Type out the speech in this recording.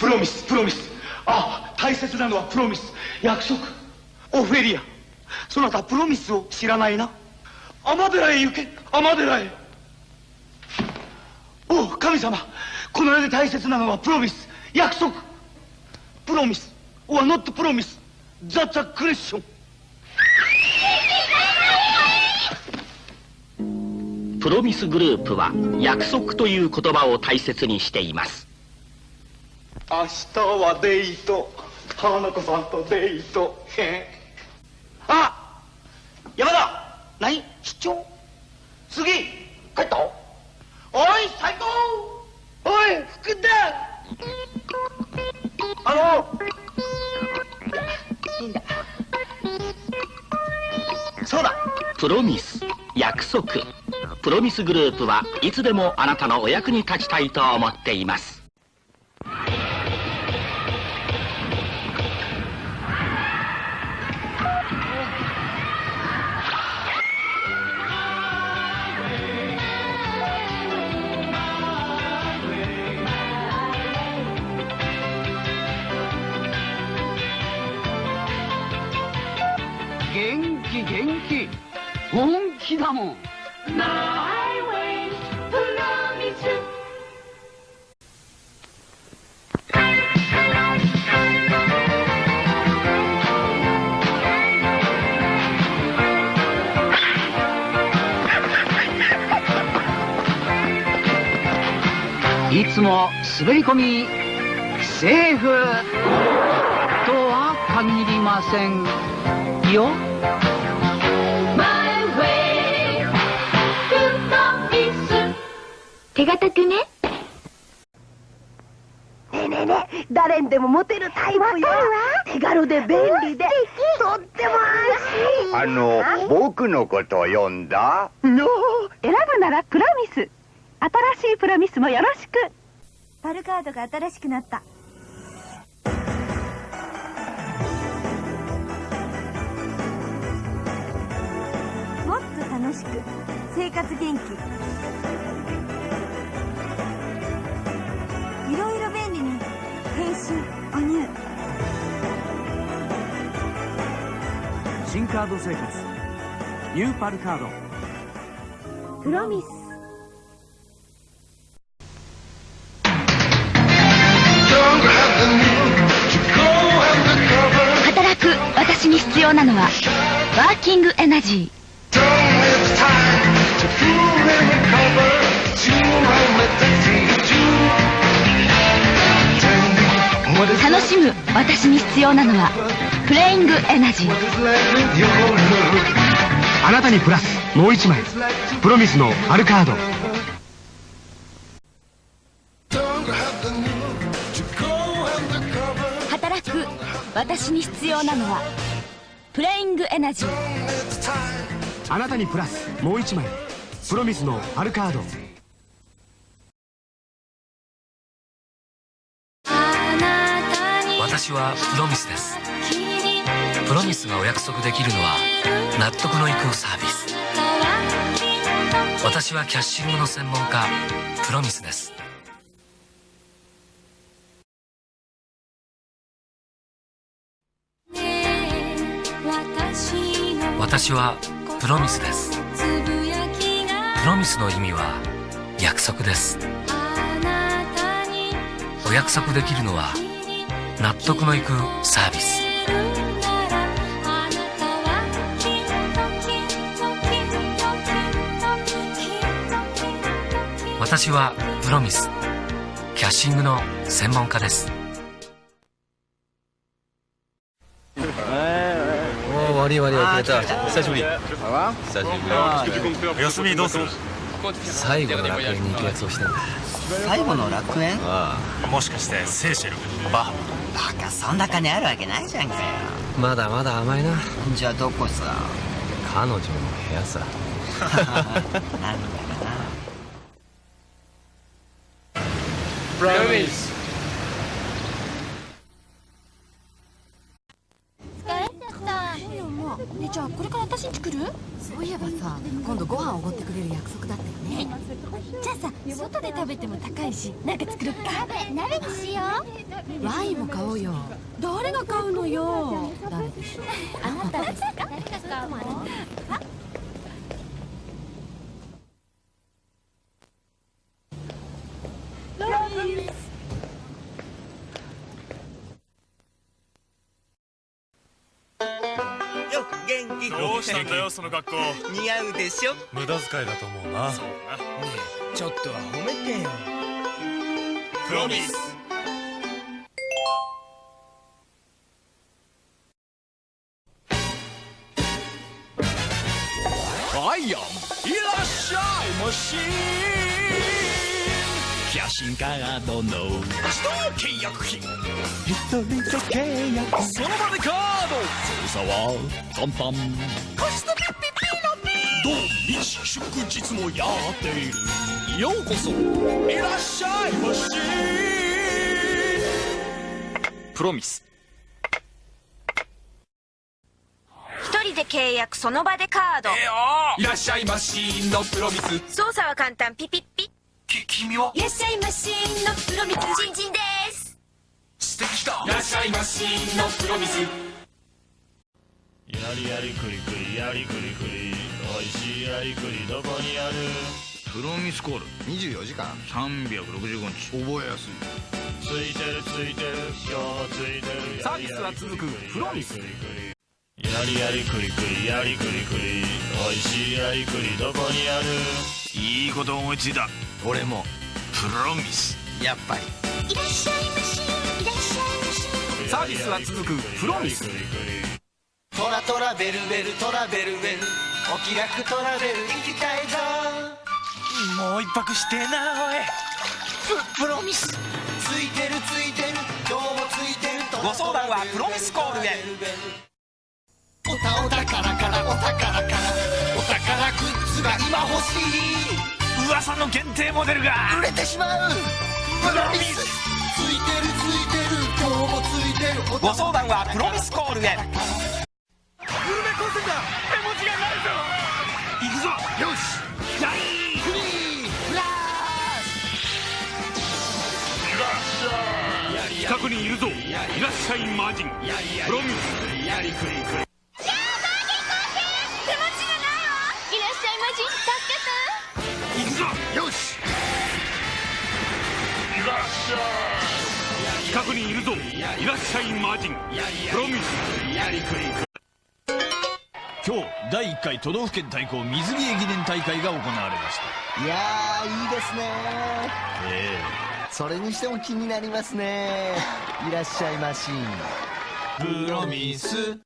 プロミスプロミスあ大切なのはプロミス約束。オフェリア。そなたプロミスを知らないな。尼寺へ行け。尼寺へ。おう神様。この世で大切なのはプロミス約束。プロミス or not promise that's a question プロミスグループは約束という言葉を大切にしています。明日はデート。花子さんとデート。あ山田何？出張？次帰った？おい斉藤。おい福田。あの。いいんだ。そうだ。プロミス約束。プロミスグループはいつでもあなたのお役に立ちたいと思っています気元気。本気だもん。いつも滑り込みセーフ。とは限りませんよ手堅くね？ねえねえねえ誰にでもモテるタイプよ。手軽で便利でとっても安心あの僕のことを読んだ？の選ぶならプロミス。新しいプロミスもよろしく。パルカードが新しくなった。もっと楽しく生活元気新カード生活。ニューパルカード。プロミス働く私に必要なのはワーキングエナジー。楽しむ私に必要なのはプレイングエナジーあなたにプラスもう一枚。プロミスのパルカード。働く私に必要なのはプレイングエナジーあなたにプラスもう一枚。プロミスのパルカード。私はプロミスですプロミスがお約束できるのは納得のいくサービス。私はキャッシングの専門家プロミスです。私はプロミスです。プロミスの意味は約束です。お約束できるのは納得のいくサービス。私はプロミスキャッシングの専門家です。お悪い悪い遅れた。久しぶり。久しぶり。休みどうする？最後の楽園に行くやつをしてんだ最後の楽園？ああ。もしかしてセーシェルバハ？バカそんな金あるわけないじゃんかよ。まだまだ甘いな。じゃあどこさ？彼女の部屋さ。なんだかなプロミス疲れちゃった。でも。まあねじゃあこれから私私んち来る？そういえばさ今度ご飯おごってくれる約束だったよね。じゃあさ外で食べても高いしなんか作るか？鍋にしよう。ワインも買おうよ。誰が買うのよ？誰でしょう？あなたですか？どうしたんだよその格好。似合うでしょ？無駄遣いだと思うな。そうなねえちょっとは褒めてよ。プロミス。アイアンいらっしゃいましキャシンカードの自動契約品。一人と契約。その場ド操作は簡単コストピッピピーのピ土日祝日もやっているようこそいらっしゃいましプロミスで契約その場でカード、えーいらっしゃいましのプロミス操作は簡単ピピッピき君はいらっしゃいましのプロミスチンチンです素敵だいらっしゃいましのプロミスやりやりくりくりやりくりくりおいしいやりくりどこにある？プロミスコール。24時間。365日。覚えやすい。ついてるついてる今日もついてる。サービスは続くプロミス。やりやりくりくりやりくりくりおいしいやりくりどこにある？いいこと思いついた。俺も。プロミス。やっぱり。いらっしゃいましいらっしゃいまし。サービスは続くプロミス。トラトラベルベルトラベルベル。お気楽トラベル行きたいぞ。もう一泊してえなおい。ププロミス。ついてるついてる。今日もついてるご相談はプロミスコールへ。おたおたからからおたから。からお宝グッズが今欲しい。噂の限定モデルが。売れてしまう。プロミス。ついてるついてる。今日もついてる。ご相談はプロミスコールへいらっしゃいマジンプロミス。やりくりくり手持ちがないわ。いらっしゃいまし助行くぞ。よしいらっしゃい近くにいるぞいらっしゃいマジンプロミス。やりくりくり今日第1回都道府県対抗水着駅伝大会が行われました。いやーいいですねえそれにしても気になりますね。いらっしゃいまし。プロミス。